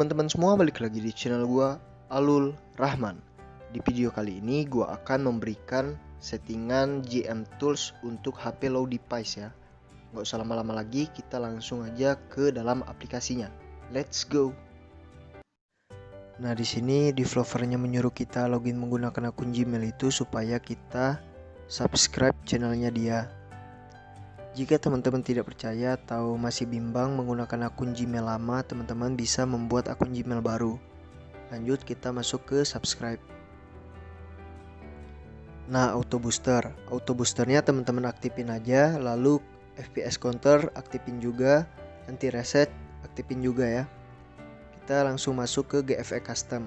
teman-teman semua, balik lagi di channel gua Alul Rahman. Di video kali ini gua akan memberikan settingan GM Tools untuk HP low device ya. Gak usah lama-lama lagi, kita langsung aja ke dalam aplikasinya. Let's go. Nah, di sini developernya menyuruh kita login menggunakan akun Gmail itu supaya kita subscribe channelnya dia. Jika teman-teman tidak percaya atau masih bimbang menggunakan akun Gmail lama, teman-teman bisa membuat akun Gmail baru. Lanjut kita masuk ke subscribe. Nah, auto booster. Auto boosternya teman-teman aktifin aja, lalu FPS counter aktifin juga, anti reset aktifin juga ya. Kita langsung masuk ke GFE custom.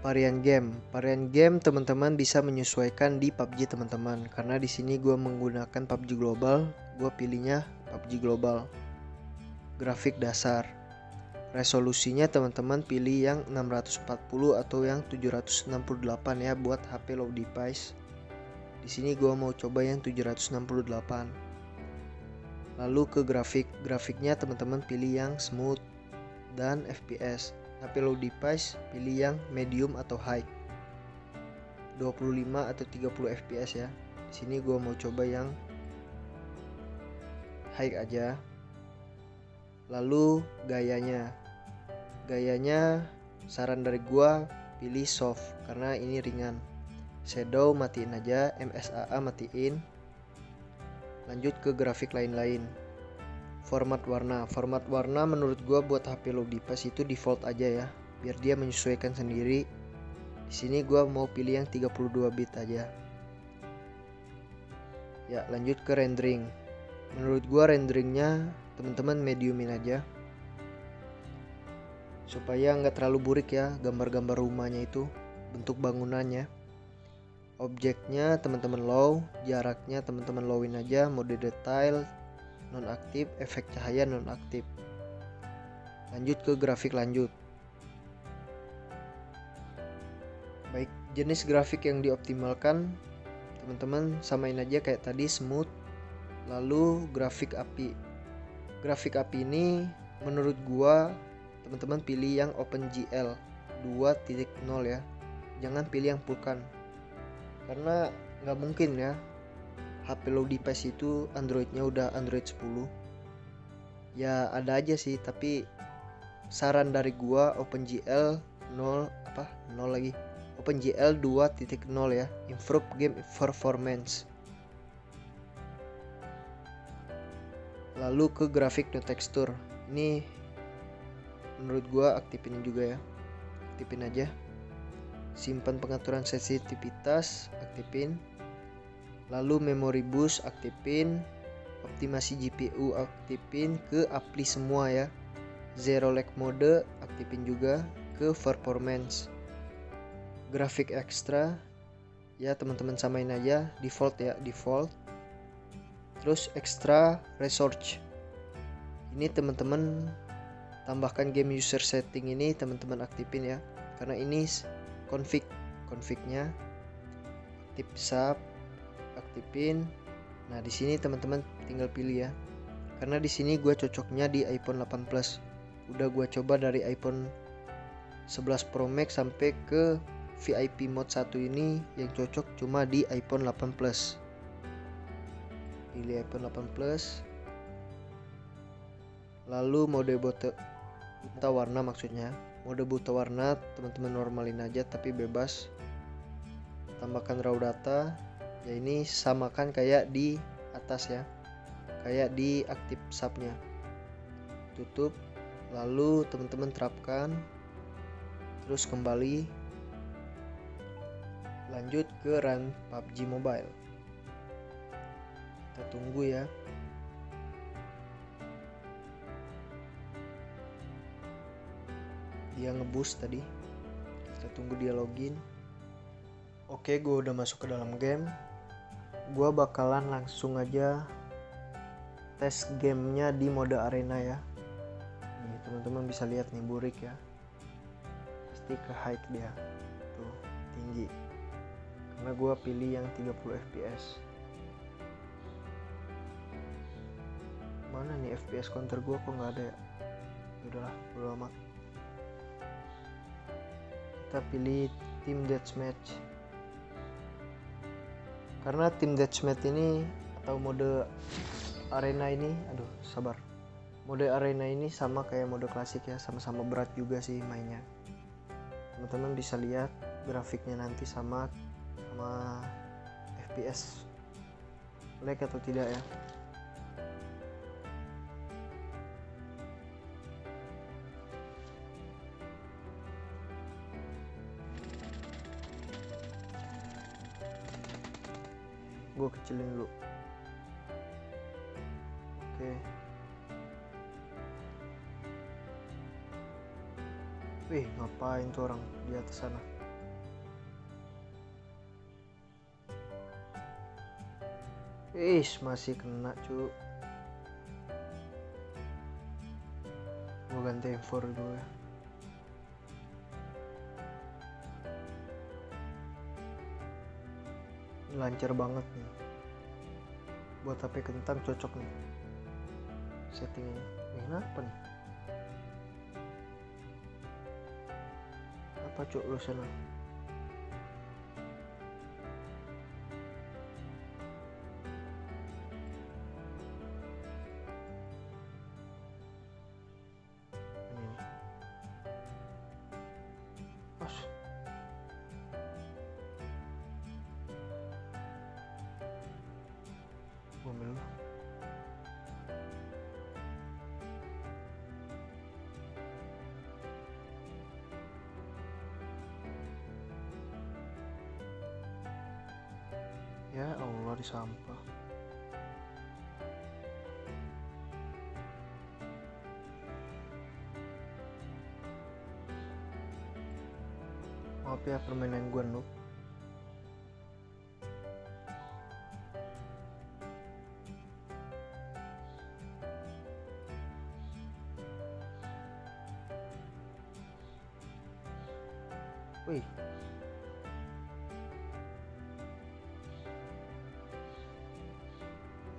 Varian game. Varian game teman-teman bisa menyesuaikan di PUBG teman-teman. Karena di sini gue menggunakan PUBG Global, gue pilihnya PUBG Global. Grafik dasar. Resolusinya teman-teman pilih yang 640 atau yang 768 ya buat HP low device. Di sini gue mau coba yang 768. Lalu ke grafik. Grafiknya teman-teman pilih yang smooth dan FPS HP low device pilih yang medium atau high. 25 atau 30 fps ya. Di sini gue mau coba yang high aja. Lalu gayanya. Gayanya saran dari gue pilih soft karena ini ringan. Shadow matiin aja MSAA matiin. Lanjut ke grafik lain-lain format warna. Format warna menurut gua buat HP low device itu default aja ya biar dia menyesuaikan sendiri. Di sini gua mau pilih yang 32 bit aja. Ya lanjut ke rendering. Menurut gua renderingnya teman-teman mediumin aja. Supaya nggak terlalu burik ya gambar-gambar rumahnya itu bentuk bangunannya. Objeknya teman-teman low jaraknya teman-teman lowin aja mode detail nonaktif, efek cahaya nonaktif. Lanjut ke grafik lanjut. Baik, jenis grafik yang dioptimalkan teman-teman samain aja kayak tadi smooth. Lalu grafik api. Grafik api ini menurut gua teman-teman pilih yang OpenGL 2.0 ya. Jangan pilih yang Vulkan. Karena nggak mungkin ya HP low device itu Androidnya udah Android 10 ya ada aja sih tapi saran dari gua OpenGL 0 apa 0 lagi. OpenGL 2.0 ya improve game performance. Lalu ke grafik no texture. Ini menurut gua aktifin juga ya. Aktifin aja. Simpan pengaturan sensitivitas aktifin lalu memori bus aktifin optimasi GPU aktifin ke apply semua ya. Zero lag mode aktifin juga ke performance. Grafik ekstra ya teman-teman samain aja default ya default. Terus extra research. Ini teman-teman tambahkan game user setting ini teman-teman aktifin ya. Karena ini config confignya. Aktif sub aktifin nah di sini teman-teman tinggal pilih ya. Karena di sini gue cocoknya di iPhone 8 Plus. Udah gue coba dari iPhone 11 Pro Max sampai ke VIP mode 1 ini yang cocok cuma di iPhone 8 Plus. Pilih iPhone 8 Plus. Lalu mode buta, buta warna maksudnya. Mode buta warna teman-teman normalin aja tapi bebas. Tambahkan raw data ya ini samakan kayak di atas ya. Kayak di aktif subnya. Tutup lalu teman-teman terapkan. Terus kembali. Lanjut ke run PUBG Mobile. Kita tunggu ya. Dia ngeboost tadi. Kita tunggu dia login. Oke gue udah masuk ke dalam game gue bakalan langsung aja tes gamenya di mode arena ya. Nih teman-teman bisa lihat nih burik ya. Pasti ke high dia. Tuh tinggi. Karena gue pilih yang 30 fps mana nih FPS counter gua? Kok nggak ada ya? Udahlah bodo amat. Kita pilih tim deathmatch karena tim deathmatch ini atau mode arena ini aduh sabar. Mode arena ini sama kayak mode klasik ya sama-sama berat juga sih mainnya. Teman-teman bisa lihat grafiknya nanti sama sama FPS lag atau tidak ya gue kecilin dulu. Oke. Wih ngapain tuh orang di atas sana? Ish, masih kena cu. Gue ganti M4 dulu ya lancar banget nih. Buat HP kentang cocok nih. Settingnya eh, kenapa nih? Apa cuk lu sana Di sampah. Maaf ya permainan gue noob.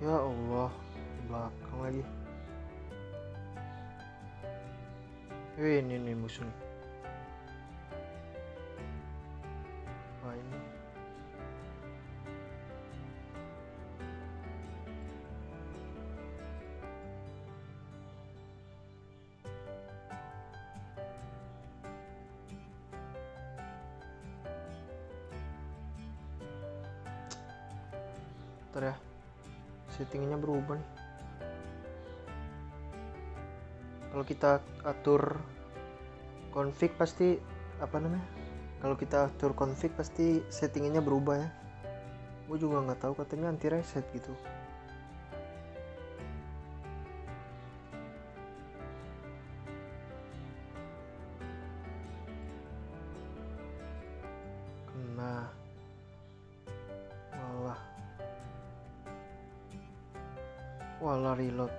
Ya Allah, di belakang lagi. Wih, ini nih musuh nih. Wah, ini. Ya settingnya berubah nih. Kalau kita atur config pasti apa namanya? Kalau kita atur config pasti settingnya berubah ya. Gue juga nggak tahu katanya anti reset gitu Walah reload.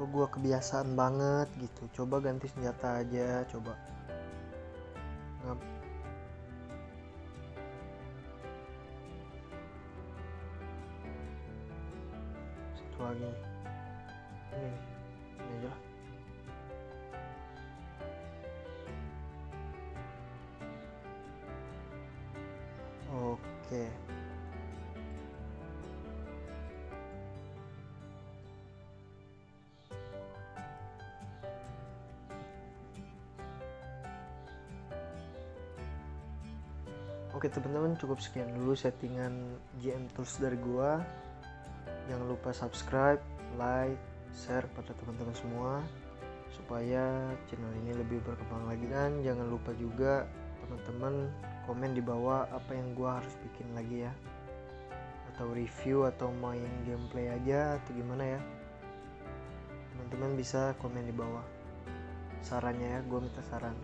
Kok gua kebiasaan banget gitu. Coba ganti senjata aja Coba. Ngap. Satu lagi. Ini Ini aja Oke. okay. Oke teman-teman cukup sekian dulu settingan GM Tools dari gua. Jangan lupa subscribe, like, share pada teman-teman semua supaya channel ini lebih berkembang lagi. Dan jangan lupa juga teman-teman komen di bawah apa yang gua harus bikin lagi ya. Atau review atau main gameplay aja atau gimana ya. Teman-teman bisa komen di bawah sarannya ya gue minta saran.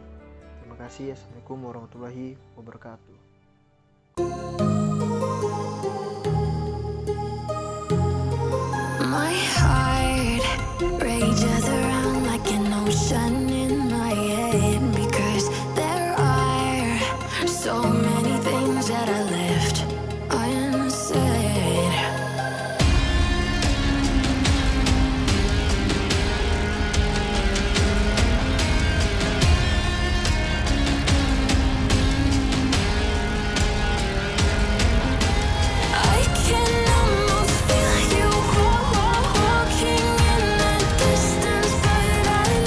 Terima kasih. Assalamualaikum warahmatullahi wabarakatuh